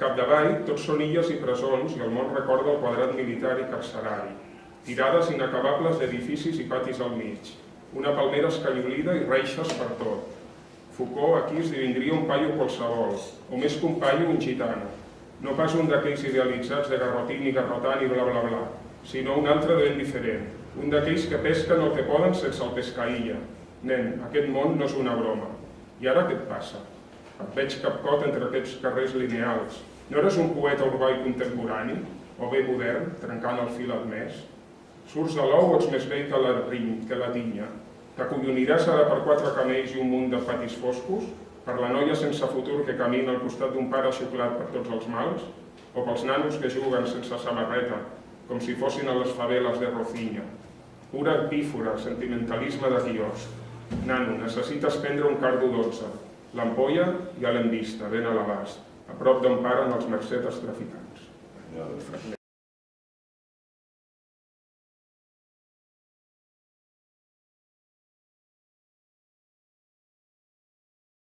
capdavall, tots són illes i presons i el món recorda el quadrat militar i carcerari. Tirades inacabables d'edificis i patis al mig. Una palmera escallolida i reixes per tot. Foucault aquí esdevindria un paio qualsevol, o més que un paio, un gitano. No pas un d'aquells idealitzats de garrotín i garrotant i bla bla bla, sinó un altre de ben diferent, un d'aquells que pesquen el que poden sense el pescaïlla. Nen, aquest món no és una broma. I ara què et passa? Veig capcot entre aquests carrers lineals. No eres un poeta urbà i contemporani? O bé modern, trencant el fil admès? Surts de l'ou ets més vell que la, rin, que la tinya? T'acolloniràs ara per quatre camells i un munt de patis foscos? Per la noia sense futur que camina al costat d'un pare xuclat per tots els mals? O pels nanos que juguen sense samarreta, com si fossin a les faveles de Rocinya? Pura epífora, sentimentalisme de quiosc. Nano, necessites prendre un cardo 12. L'ampolla ja l'hem vista, ben a l'abast, a prop d'on paren els mercedes traficants.